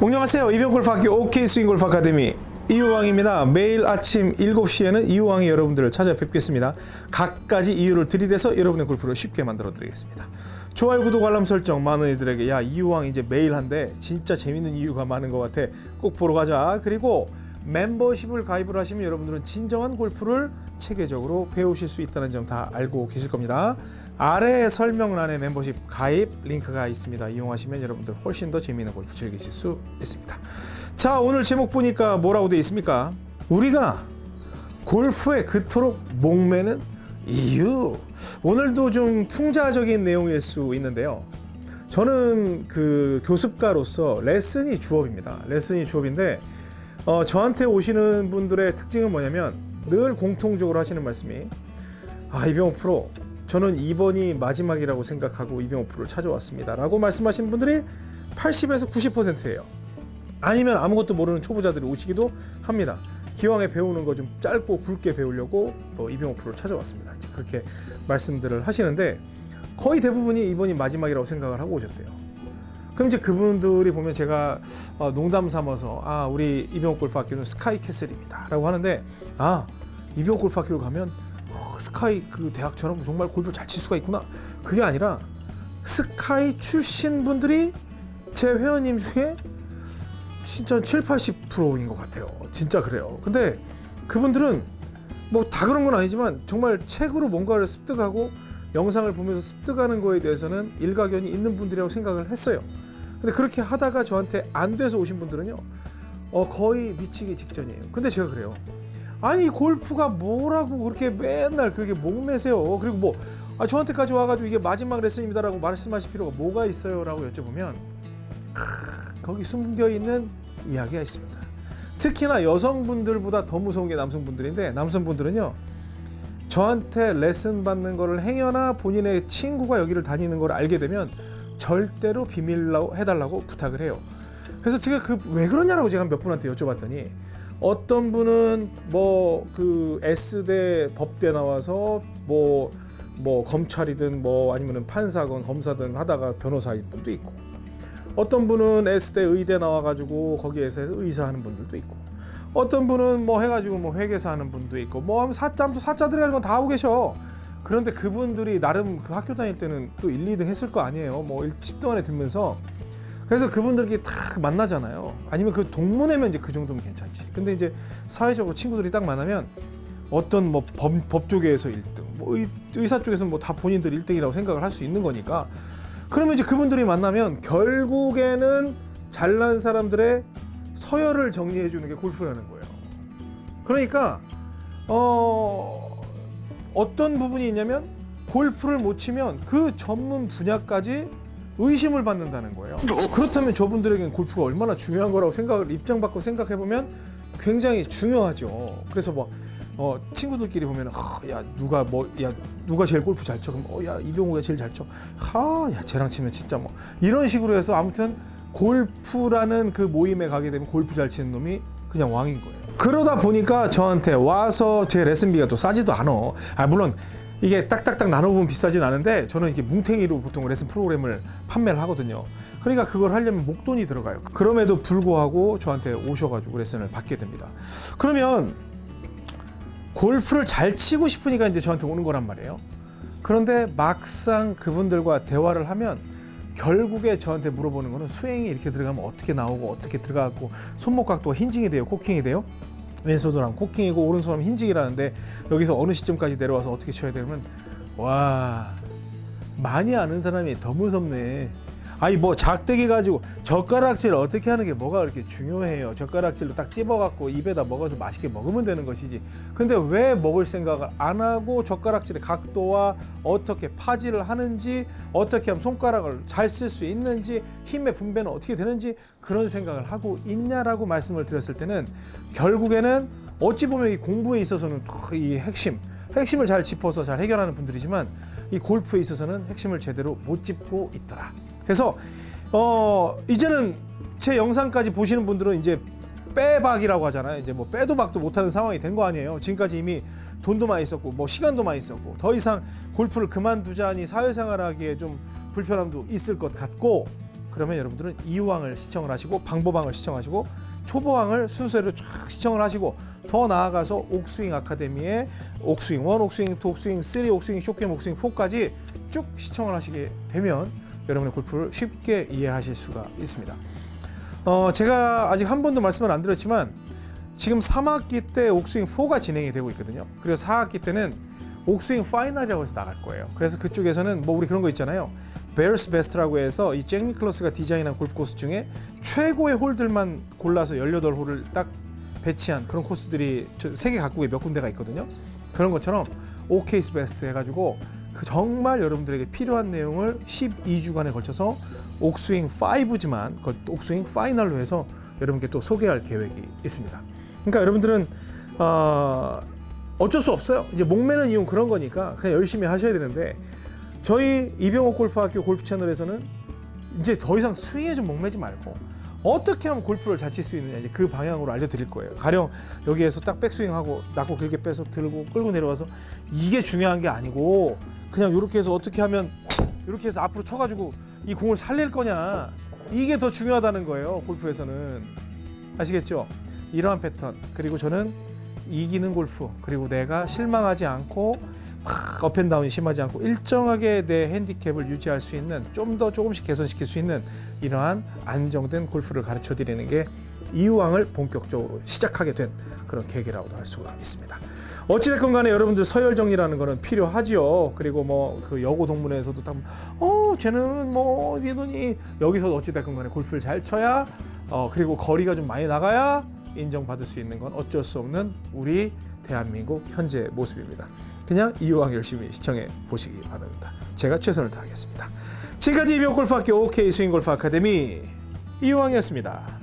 안녕하세요. 이병골프학교 OK 스윙골프 아카데미 이유왕입니다. 매일 아침 7시에는 이유왕이 여러분들을 찾아뵙겠습니다. 각가지 이유를 들이대서 여러분의 골프를 쉽게 만들어 드리겠습니다. 좋아요, 구독, 알람 설정 많은 이들에게 야 이유왕 이제 매일 한대 진짜 재밌는 이유가 많은 것 같아 꼭 보러 가자. 그리고 멤버십을 가입을 하시면 여러분들은 진정한 골프를 체계적으로 배우실 수 있다는 점 다 알고 계실 겁니다. 아래 설명란에 멤버십 가입 링크가 있습니다. 이용하시면 여러분들 훨씬 더 재미있는 골프 즐기실 수 있습니다. 자 오늘 제목 보니까 뭐라고 되어 있습니까? 우리가 골프에 그토록 목매는 이유. 오늘도 좀 풍자적인 내용일 수 있는데요. 저는 그 교습가로서 레슨이 주업입니다. 레슨이 주업인데 어, 저한테 오시는 분들의 특징은 뭐냐면 늘 공통적으로 하시는 말씀이 아 이병호 프로 저는 이번이 마지막이라고 생각하고 이병호 프로를 찾아왔습니다. 라고 말씀하시는 분들이 80에서 90%예요. 아니면 아무것도 모르는 초보자들이 오시기도 합니다. 기왕에 배우는 거 좀 짧고 굵게 배우려고 뭐 이병호 프로를 찾아왔습니다. 이제 그렇게 말씀들을 하시는데 거의 대부분이 이번이 마지막이라고 생각을 하고 오셨대요 그럼 이제 그분들이 보면 제가 어, 농담 삼아서 아 우리 이병옥 골프학교는 스카이 캐슬입니다 라고 하는데 아 이병옥 골프학교를 가면 어, 스카이 그 대학처럼 정말 골프 잘 칠 수가 있구나. 그게 아니라 스카이 출신 분들이 제 회원님 중에 진짜 7, 80%인 것 같아요. 진짜 그래요. 근데 그분들은 뭐 다 그런 건 아니지만 정말 책으로 뭔가를 습득하고 영상을 보면서 습득하는 거에 대해서는 일가견이 있는 분들이라고 생각을 했어요 근데 그렇게 하다가 저한테 안 돼서 오신 분들은요 어 거의 미치기 직전이에요. 근데 제가 그래요. 아니 골프가 뭐라고 그렇게 맨날 그게 목매세요? 그리고 뭐 아, 저한테까지 와가지고 이게 마지막 레슨입니다 라고 말씀하실 필요가 뭐가 있어요 라고 여쭤보면 크, 거기 숨겨있는 이야기가 있습니다. 특히나 여성분들보다 더 무서운 게 남성분들인데 남성분들은요 저한테 레슨 받는 거를 행여나 본인의 친구가 여기를 다니는 걸 알게 되면 절대로 비밀로 해달라고 부탁을 해요. 그래서 제가 그 왜 그러냐라고 제가 몇 분한테 여쭤봤더니 어떤 분은 뭐 그 S대 법대 나와서 뭐뭐 검찰이든 뭐 아니면은 판사건 검사든 하다가 변호사인 분도 있고 어떤 분은 S대 의대 나와가지고 거기에서 의사 하는 분들도 있고 어떤 분은 뭐 해가지고 뭐 회계사 하는 분도 있고 뭐 사짬도 사자 들어가는 건 다 하고 계셔 그런데 그분들이 나름 그 학교 다닐 때는 또 1, 2등 했을 거 아니에요. 뭐 10등 안에 들면서 그래서 그분들끼리 딱 만나잖아요. 아니면 그 동문회면 이제 그 정도면 괜찮지. 근데 이제 사회적으로 친구들이 딱 만나면 어떤 뭐 법, 법 쪽에서 1등, 뭐 의, 의사 쪽에서 뭐 다 본인들 1등이라고 생각을 할 수 있는 거니까 그러면 이제 그분들이 만나면 결국에는 잘난 사람들의 서열을 정리해 주는 게 골프라는 거예요. 그러니까 어 어떤 부분이 있냐면 골프를 못 치면 그 전문 분야까지 의심을 받는다는 거예요. 그렇다면 저분들에게는 골프가 얼마나 중요한 거라고 생각을 입장 바꿔 생각해 보면 굉장히 중요하죠. 그래서 뭐 어, 친구들끼리 보면 아, 야 누가 뭐 야 누가 제일 골프 잘 쳐? 그럼 어, 야 이병호가 제일 잘 쳐. 하, 야 쟤랑 치면 진짜 뭐 이런 식으로 해서 아무튼 골프라는 그 모임에 가게 되면 골프 잘 치는 놈이 그냥 왕인 거예요. 그러다 보니까 저한테 와서 제 레슨비가 또 싸지도 않아. 아 물론 이게 딱딱딱 나눠보면 비싸진 않은데 저는 이게 뭉탱이로 보통 레슨 프로그램을 판매를 하거든요. 그러니까 그걸 하려면 목돈이 들어가요. 그럼에도 불구하고 저한테 오셔가지고 레슨을 받게 됩니다. 그러면 골프를 잘 치고 싶으니까 이제 저한테 오는 거란 말이에요. 그런데 막상 그분들과 대화를 하면 결국에 저한테 물어보는 거는 스윙이 이렇게 들어가면 어떻게 나오고 어떻게 들어가고 손목 각도가 힌징이 돼요, 코킹이 돼요? 왼손으로 하면 코킹이고 오른손으로 하면 힌징이라는데 여기서 어느 시점까지 내려와서 어떻게 쳐야 되면 와 많이 아는 사람이 더 무섭네. 아니 뭐 작대기 가지고 젓가락질 어떻게 하는 게 뭐가 그렇게 중요해요. 젓가락질로 딱 찝어 갖고 입에다 먹어서 맛있게 먹으면 되는 것이지. 근데 왜 먹을 생각을 안 하고 젓가락질의 각도와 어떻게 파지를 하는지 어떻게 하면 손가락을 잘 쓸 수 있는지 힘의 분배는 어떻게 되는지 그런 생각을 하고 있냐라고 말씀을 드렸을 때는 결국에는 어찌 보면 이 공부에 있어서는 이 핵심 핵심을 잘 짚어서 잘 해결하는 분들이지만 이 골프에 있어서는 핵심을 제대로 못 짚고 있더라. 그래서 어 이제는 제 영상까지 보시는 분들은 이제 빼박이라고 하잖아요. 이제 뭐 빼도 박도 못하는 상황이 된 거 아니에요. 지금까지 이미 돈도 많이 썼고 뭐 시간도 많이 썼고 더 이상 골프를 그만두자니 사회생활하기에 좀 불편함도 있을 것 같고 그러면 여러분들은 이유왕을 시청을 하시고 방보방을 시청하시고 초보왕을 순서대로 쫙 시청을 하시고 더 나아가서 옥스윙 아카데미의 옥스윙 1, 옥스윙 2, 옥스윙 3, 옥스윙 short game, 옥스윙 4까지 쭉 시청을 하시게 되면 여러분의 골프를 쉽게 이해하실 수가 있습니다. 어, 제가 아직 한 번도 말씀을 안 드렸지만 지금 3학기 때 옥스윙 4가 진행이 되고 있거든요. 그리고 4학기 때는 옥스윙 final이라고 해서 나갈 거예요. 그래서 그쪽에서는 뭐 우리 그런 거 있잖아요. 베어스 베스트라고 해서 이 잭 니클러스가 디자인한 골프 코스 중에 최고의 홀들만 골라서 18홀을 딱 배치한 그런 코스들이 저 세계 각국에 몇 군데가 있거든요. 그런 것처럼 오케이스 베스트 해가지고 그 정말 여러분들에게 필요한 내용을 12주간에 걸쳐서 옥스윙 5지만 그걸 또 옥스윙 파이널로 해서 여러분께 또 소개할 계획이 있습니다. 그러니까 여러분들은 어, 어쩔 수 없어요. 이제 목매는 이유는 그런 거니까 그냥 열심히 하셔야 되는데 저희 이병옥 골프학교 골프 채널에서는 이제 더 이상 스윙에 좀 목매지 말고 어떻게 하면 골프를 잘 칠 수 있느냐 이제 그 방향으로 알려드릴 거예요. 가령 여기에서 딱 백스윙하고 낮고 길게 빼서 들고 끌고 내려와서 이게 중요한 게 아니고 그냥 이렇게 해서 어떻게 하면 이렇게 해서 앞으로 쳐가지고 이 공을 살릴 거냐 이게 더 중요하다는 거예요. 골프에서는 아시겠죠? 이러한 패턴 그리고 저는 이기는 골프 그리고 내가 실망하지 않고 막 up and down이 심하지 않고 일정하게 내 핸디캡을 유지할 수 있는 좀 더 조금씩 개선시킬 수 있는 이러한 안정된 골프를 가르쳐 드리는 게 이유왕을 본격적으로 시작하게 된 그런 계기라고도 할 수가 있습니다. 어찌됐건 간에 여러분들 서열 정리라는 거는 필요하지요. 그리고 뭐 그 여고 동문회에서도 딱, 어, 쟤는 뭐 어디 돈이 여기서 어찌됐건 간에 골프를 잘 쳐야 어, 그리고 거리가 좀 많이 나가야 인정받을 수 있는 건 어쩔 수 없는 우리 대한민국 현재 모습입니다. 그냥 이유왕 열심히 시청해 보시기 바랍니다. 제가 최선을 다하겠습니다. 지금까지 이병골프학교 OK 스윙골프 아카데미 이유왕이었습니다.